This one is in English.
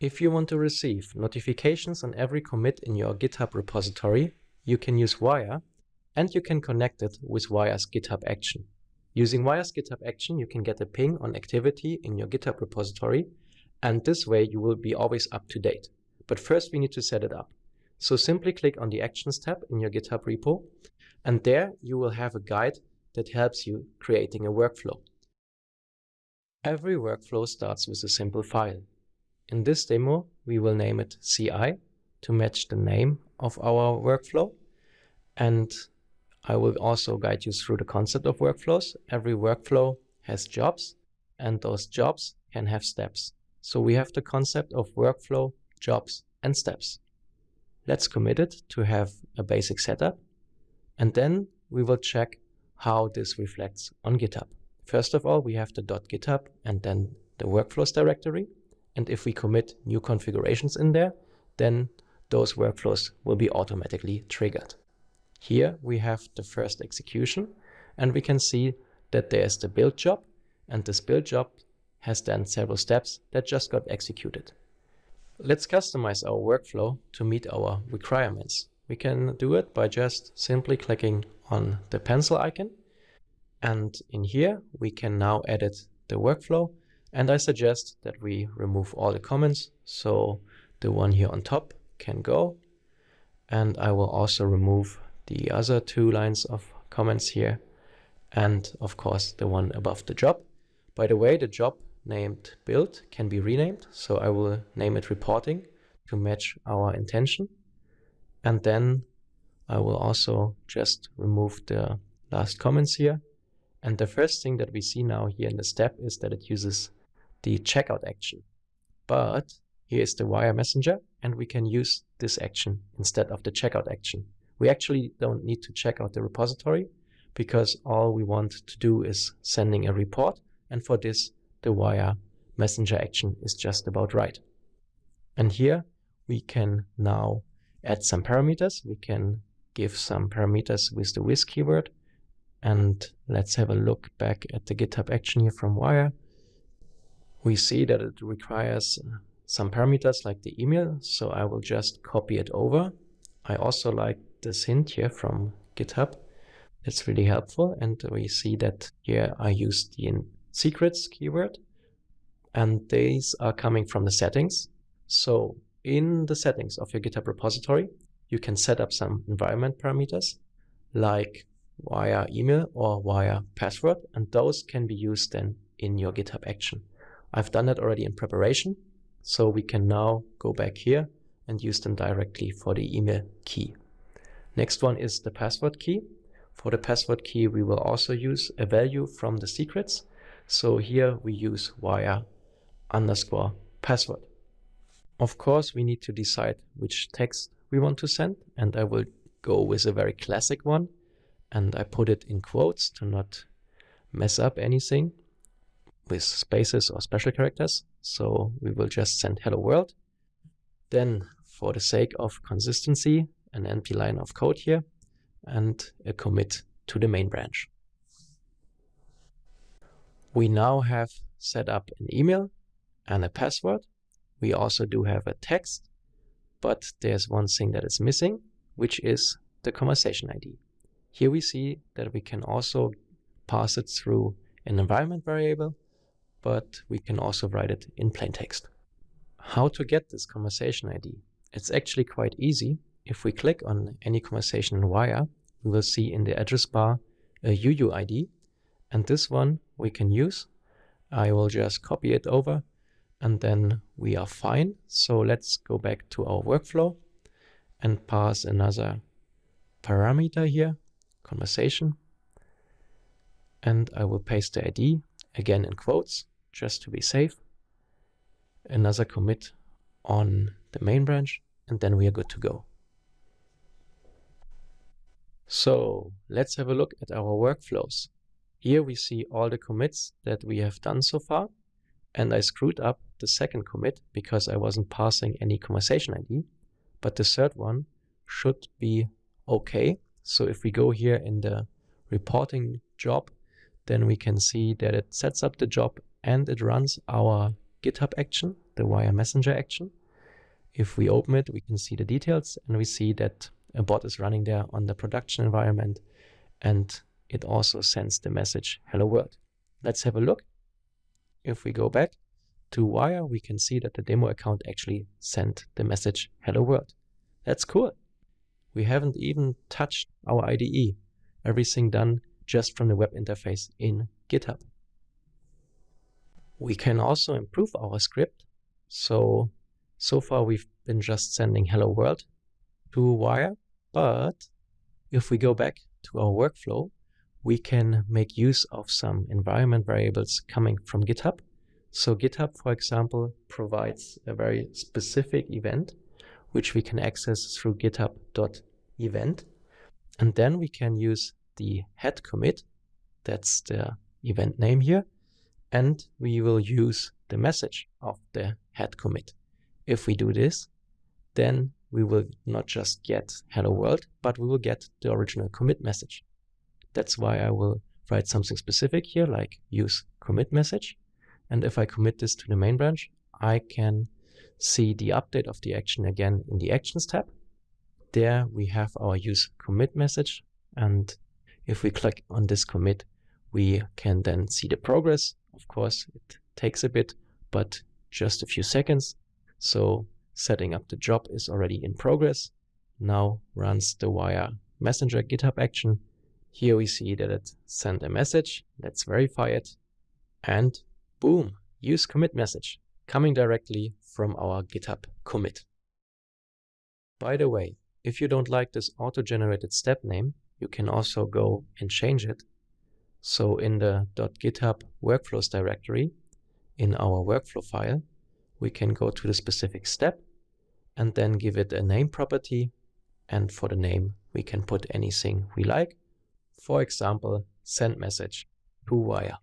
If you want to receive notifications on every commit in your GitHub repository, you can use Wire and you can connect it with Wire's GitHub action. Using Wire's GitHub action, you can get a ping on activity in your GitHub repository and this way you will be always up to date. But first we need to set it up. So simply click on the Actions tab in your GitHub repo and there you will have a guide that helps you creating a workflow. Every workflow starts with a simple file. In this demo, we will name it CI to match the name of our workflow. And I will also guide you through the concept of workflows. Every workflow has jobs and those jobs can have steps. So we have the concept of workflow, jobs and steps. Let's commit it to have a basic setup. And then we will check how this reflects on GitHub. First of all, we have the .github and then the workflows directory. And if we commit new configurations in there, then those workflows will be automatically triggered. Here we have the first execution and we can see that there's the build job and this build job has then several steps that just got executed. Let's customize our workflow to meet our requirements. We can do it by just simply clicking on the pencil icon and in here we can now edit the workflow and I suggest that we remove all the comments. So the one here on top can go. And I will also remove the other two lines of comments here. And of course, the one above the job. By the way, the job named build can be renamed. So I will name it reporting to match our intention. And then I will also just remove the last comments here. And the first thing that we see now here in the step is that it uses the checkout action. But here is the wire messenger and we can use this action instead of the checkout action. We actually don't need to check out the repository because all we want to do is sending a report. And for this, the wire messenger action is just about right. And here we can now add some parameters. We can give some parameters with the with keyword. And let's have a look back at the GitHub action here from Wire we see that it requires uh, some parameters like the email, so I will just copy it over. I also like this hint here from GitHub. It's really helpful. And we see that here I use the secrets keyword and these are coming from the settings. So in the settings of your GitHub repository, you can set up some environment parameters like wire email or wire password, and those can be used then in your GitHub action. I've done that already in preparation. So we can now go back here and use them directly for the email key. Next one is the password key. For the password key, we will also use a value from the secrets. So here we use wire underscore password. Of course, we need to decide which text we want to send. And I will go with a very classic one. And I put it in quotes to not mess up anything with spaces or special characters. So we will just send hello world. Then for the sake of consistency, an NP line of code here and a commit to the main branch. We now have set up an email and a password. We also do have a text, but there's one thing that is missing, which is the conversation ID. Here we see that we can also pass it through an environment variable but we can also write it in plain text. How to get this conversation ID? It's actually quite easy. If we click on any conversation in Wire, we will see in the address bar a UUID, and this one we can use. I will just copy it over and then we are fine. So let's go back to our workflow and pass another parameter here, conversation. And I will paste the ID again in quotes, just to be safe. Another commit on the main branch, and then we are good to go. So let's have a look at our workflows. Here we see all the commits that we have done so far. And I screwed up the second commit because I wasn't passing any conversation ID. But the third one should be okay. So if we go here in the reporting job then we can see that it sets up the job and it runs our GitHub action the wire messenger action. If we open it, we can see the details and we see that a bot is running there on the production environment and it also sends the message hello world. Let's have a look. If we go back to wire, we can see that the demo account actually sent the message hello world. That's cool. We haven't even touched our IDE. Everything done just from the web interface in GitHub. We can also improve our script. So, so far we've been just sending hello world to wire, but if we go back to our workflow, we can make use of some environment variables coming from GitHub. So GitHub, for example, provides a very specific event, which we can access through github.event. And then we can use the head commit, that's the event name here, and we will use the message of the head commit. If we do this, then we will not just get hello world, but we will get the original commit message. That's why I will write something specific here, like use commit message. And if I commit this to the main branch, I can see the update of the action again in the Actions tab. There we have our use commit message. And if we click on this commit, we can then see the progress. Of course, it takes a bit, but just a few seconds. So setting up the job is already in progress. Now runs the wire messenger GitHub action. Here we see that it sent a message. Let's verify it. And boom, use commit message coming directly from our GitHub commit. By the way, if you don't like this auto-generated step name, you can also go and change it. So in the .github workflows directory, in our workflow file, we can go to the specific step and then give it a name property. And for the name, we can put anything we like. For example, send message to wire.